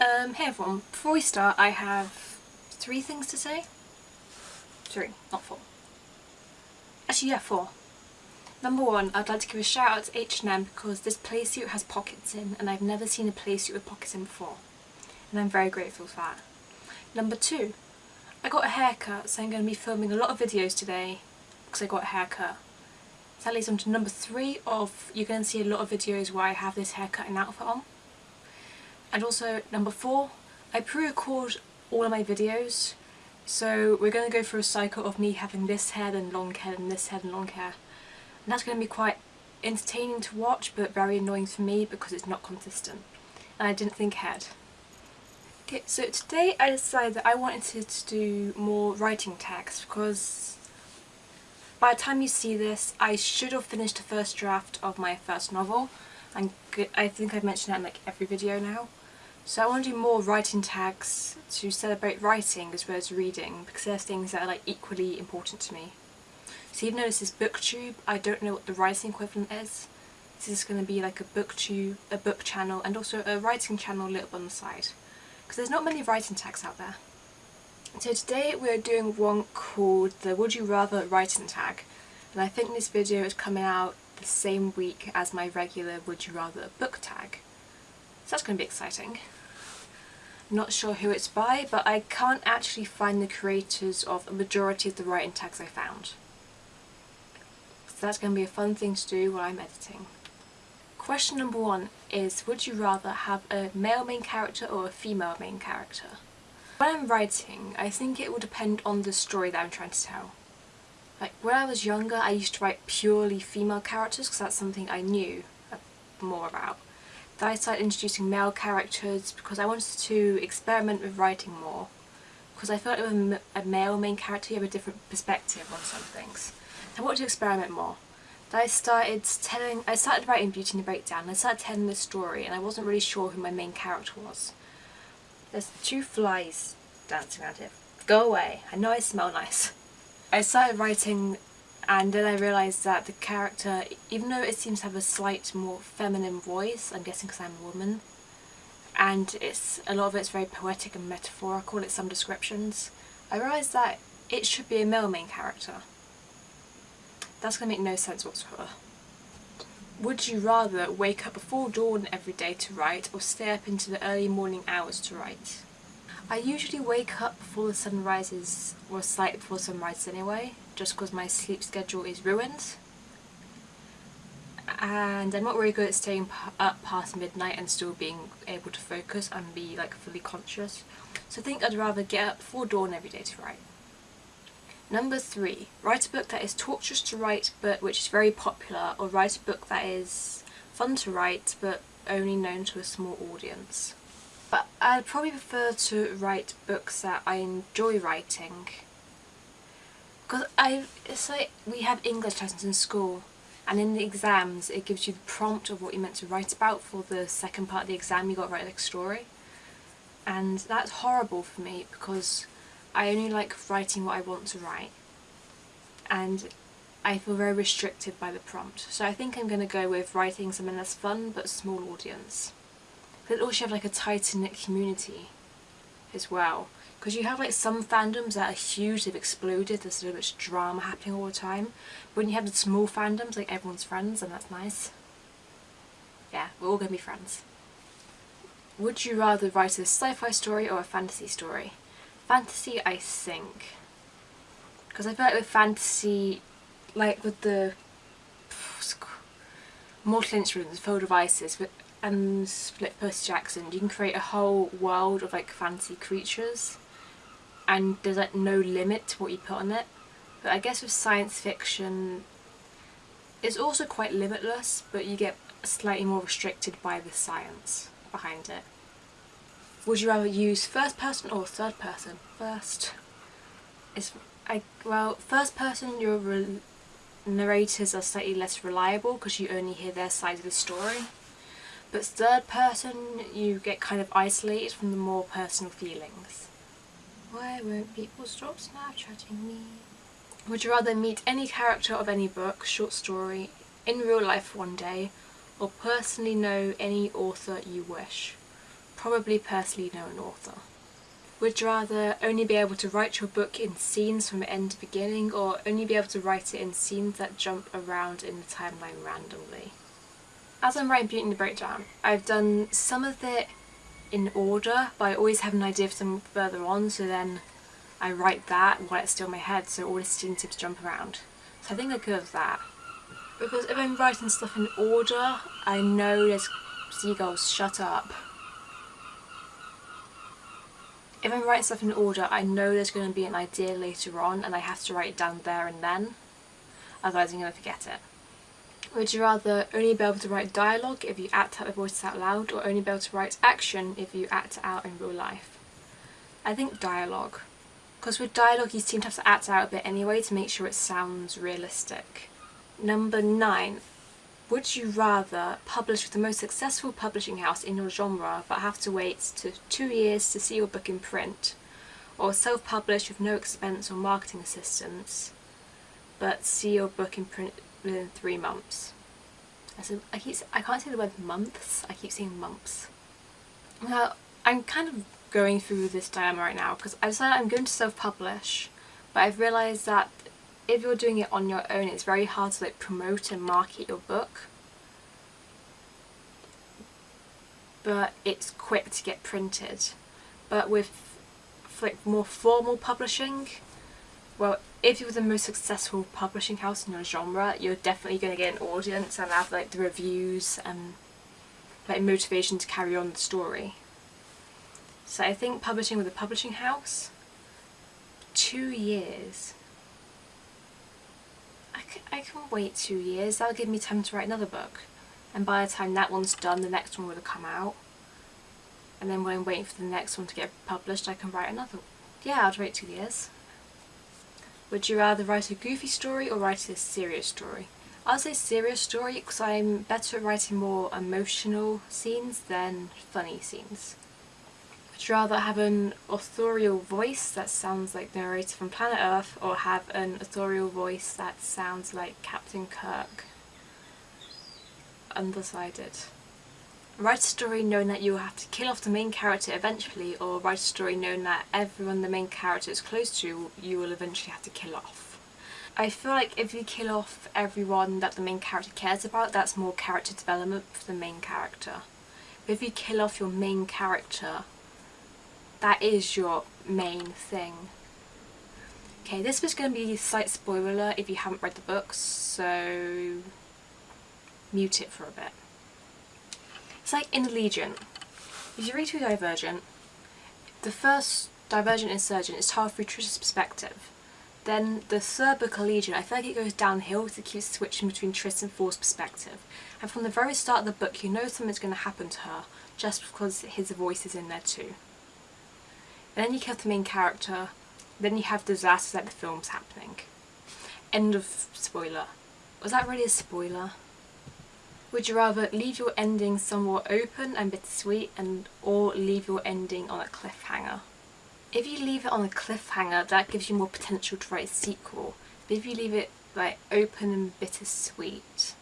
Um, hey everyone, before we start I have three things to say. Three, not four. Actually yeah, four. Number one, I'd like to give a shout out to H&M because this playsuit has pockets in and I've never seen a playsuit with pockets in before. And I'm very grateful for that. Number two, I got a haircut so I'm going to be filming a lot of videos today because I got a haircut. So that leads on to number three of you're going to see a lot of videos where I have this haircut and outfit on. And also number four, I pre-record all of my videos so we're going to go through a cycle of me having this hair then long hair and this hair and long hair. And that's going to be quite entertaining to watch but very annoying for me because it's not consistent. And I didn't think ahead. Okay, so today I decided that I wanted to do more writing tags because by the time you see this I should have finished the first draft of my first novel and I think I've mentioned that in like every video now. So I want to do more writing tags to celebrate writing as well as reading because there's things that are like equally important to me. So even though this is booktube, I don't know what the writing equivalent is. This is going to be like a booktube, a book channel and also a writing channel lit up on the side. Because there's not many writing tags out there. So today we're doing one called the Would You Rather writing tag and I think this video is coming out the same week as my regular Would You Rather book tag. So that's going to be exciting. Not sure who it's by, but I can't actually find the creators of a majority of the writing tags I found. So that's going to be a fun thing to do while I'm editing. Question number one is, would you rather have a male main character or a female main character? When I'm writing, I think it will depend on the story that I'm trying to tell. Like, when I was younger, I used to write purely female characters because that's something I knew uh, more about. Then I started introducing male characters because I wanted to experiment with writing more. Because I felt with a male main character you have a different perspective on some things. I wanted to experiment more. I started telling, I started writing Beauty and the Breakdown. I started telling the story and I wasn't really sure who my main character was. There's two flies dancing around here. Go away, I know I smell nice. I started writing and then I realised that the character, even though it seems to have a slight more feminine voice, I'm guessing because I'm a woman, and it's a lot of it's very poetic and metaphorical, it's some descriptions, I realised that it should be a male main character. That's going to make no sense whatsoever. Would you rather wake up before dawn every day to write or stay up into the early morning hours to write? I usually wake up before the sun rises or slightly before sunrise anyway, just because my sleep schedule is ruined. And I'm not really good at staying up past midnight and still being able to focus and be like fully conscious. So I think I'd rather get up before dawn every day to write. Number three, write a book that is torturous to write but which is very popular or write a book that is fun to write but only known to a small audience. But I'd probably prefer to write books that I enjoy writing. Because I, it's like we have English lessons in school and in the exams it gives you the prompt of what you're meant to write about for the second part of the exam you got to write like a story. And that's horrible for me because I only like writing what I want to write. And I feel very restricted by the prompt. So I think I'm going to go with writing something that's fun but small audience. But also have like a tight knit community as well. Because you have like some fandoms that are huge, they've exploded, there's so much drama happening all the time. But when you have the small fandoms, like everyone's friends, and that's nice. Yeah, we're all to be friends. Would you rather write a sci-fi story or a fantasy story? Fantasy, I think. Because I feel like with fantasy, like with the Mortal Instruments, Infernal Devices, and Split Percy Jackson, you can create a whole world of like fancy creatures and there's like no limit to what you put on it. But I guess with science fiction, it's also quite limitless, but you get slightly more restricted by the science behind it. Would you rather use first person or third person? First. Is I well, first person your narrators are slightly less reliable because you only hear their side of the story. But third person, you get kind of isolated from the more personal feelings. Why won't people stop Snapchatting me? Would you rather meet any character of any book, short story, in real life one day, or personally know any author you wish? probably personally know an author. Would you rather only be able to write your book in scenes from end to beginning or only be able to write it in scenes that jump around in the timeline randomly? As I'm writing Beauty and the Breakdown, I've done some of it in order but I always have an idea of something further on so then I write that while it's still in my head so all the seem to jump around. So I think I could have that. Because if I'm writing stuff in order, I know there's seagulls, shut up. If I'm writing stuff in order, I know there's going to be an idea later on and I have to write it down there and then. Otherwise I'm going to forget it. Would you rather only be able to write dialogue if you act out the voices out loud or only be able to write action if you act out in real life? I think dialogue. Because with dialogue you seem to have to act out a bit anyway to make sure it sounds realistic. Number 9. Would you rather publish with the most successful publishing house in your genre but have to wait to two years to see your book in print, or self-publish with no expense or marketing assistance but see your book in print within three months? I, said, I, keep, I can't say the word months, I keep saying months. Now, I'm kind of going through this dilemma right now because I decided I'm going to self-publish but I've realised that if you're doing it on your own, it's very hard to like promote and market your book. But it's quick to get printed. But with like more formal publishing, well, if you're the most successful publishing house in your genre, you're definitely going to get an audience and have like the reviews and like motivation to carry on the story. So I think publishing with a publishing house, two years I can, I can wait two years, that'll give me time to write another book. And by the time that one's done, the next one will have come out. And then when I'm waiting for the next one to get published, I can write another one. Yeah, I'd wait two years. Would you rather write a goofy story or write a serious story? I'll say serious story because I'm better at writing more emotional scenes than funny scenes. Would you rather have an authorial voice that sounds like the narrator from Planet Earth or have an authorial voice that sounds like Captain Kirk? Undecided. Write a story knowing that you will have to kill off the main character eventually or write a story knowing that everyone the main character is close to you will eventually have to kill off. I feel like if you kill off everyone that the main character cares about that's more character development for the main character. But if you kill off your main character that is your main thing. Okay, this was going to be a slight spoiler if you haven't read the books, so mute it for a bit. It's like in Allegiant. If you read through Divergent, the first Divergent Insurgent is told through Tris's perspective. Then the third book, Allegiant, I feel like it goes downhill it keeps switching between Trish and Four's perspective. And from the very start of the book, you know something's going to happen to her, just because his voice is in there too. And then you kill the main character, then you have disasters like the film's happening. End of spoiler. Was that really a spoiler? Would you rather leave your ending somewhat open and bittersweet and or leave your ending on a cliffhanger? If you leave it on a cliffhanger that gives you more potential to write a sequel. But if you leave it like open and bittersweet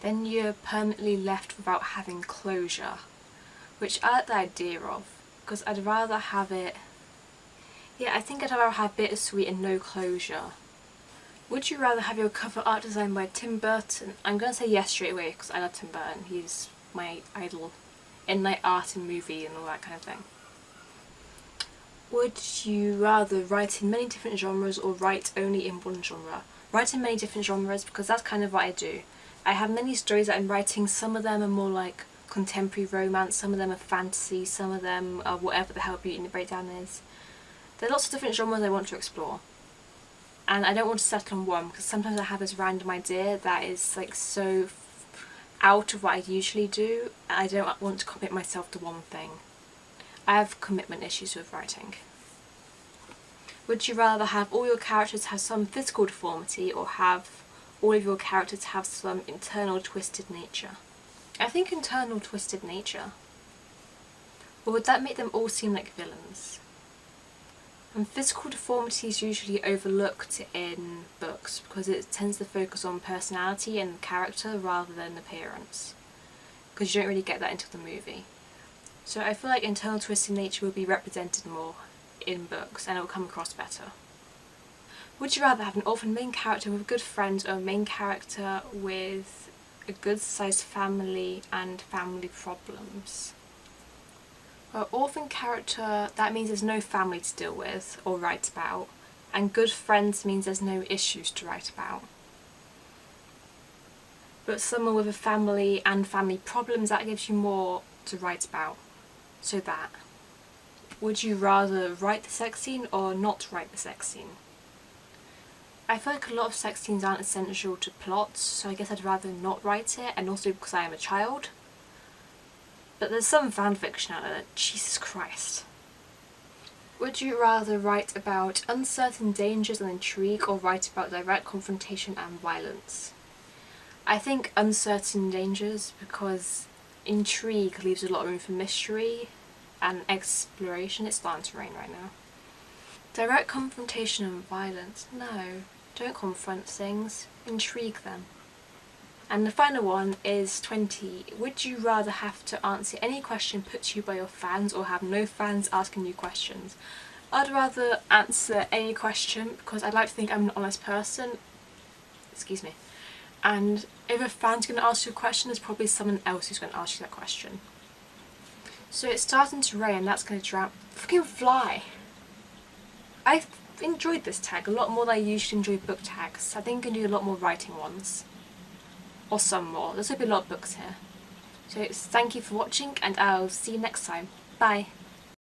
then you're permanently left without having closure. Which I like the idea of because I'd rather have it yeah I think I'd rather have bittersweet and no closure would you rather have your cover art designed by Tim Burton? I'm gonna say yes straight away because I love Tim Burton. He's my idol in like art and movie and all that kind of thing. Would you rather write in many different genres or write only in one genre? Write in many different genres because that's kind of what I do. I have many stories that I'm writing. Some of them are more like contemporary romance, some of them are fantasy, some of them are whatever the hell Beauty and the Breakdown is. There are lots of different genres I want to explore. And I don't want to settle on one because sometimes I have this random idea that is like so out of what I usually do I don't want to commit myself to one thing. I have commitment issues with writing. Would you rather have all your characters have some physical deformity or have all of your characters have some internal twisted nature? I think internal twisted nature. Or would that make them all seem like villains? And physical deformity is usually overlooked in books because it tends to focus on personality and character rather than appearance. Because you don't really get that until the movie. So I feel like internal twisting nature will be represented more in books and it will come across better. Would you rather have an orphan main character with good friends or a main character with a good sized family and family problems? Well, orphan character, that means there's no family to deal with or write about and good friends means there's no issues to write about. But someone with a family and family problems, that gives you more to write about. So that. Would you rather write the sex scene or not write the sex scene? I feel like a lot of sex scenes aren't essential to plots, so I guess I'd rather not write it, and also because I am a child. But there's some fanfiction out there Jesus Christ. Would you rather write about uncertain dangers and intrigue or write about direct confrontation and violence? I think uncertain dangers because intrigue leaves a lot of room for mystery and exploration. It's starting to rain right now. Direct confrontation and violence. No, don't confront things. Intrigue them. And the final one is 20. Would you rather have to answer any question put to you by your fans or have no fans asking you questions? I'd rather answer any question because I'd like to think I'm an honest person. Excuse me. And if a fan's going to ask you a question, there's probably someone else who's going to ask you that question. So it's starting to rain, and that's going to drown. Fucking fly! I've enjoyed this tag a lot more than I usually enjoy book tags. I think I can do a lot more writing ones or some more. There's going to be a lot of books here. So thank you for watching and I'll see you next time. Bye.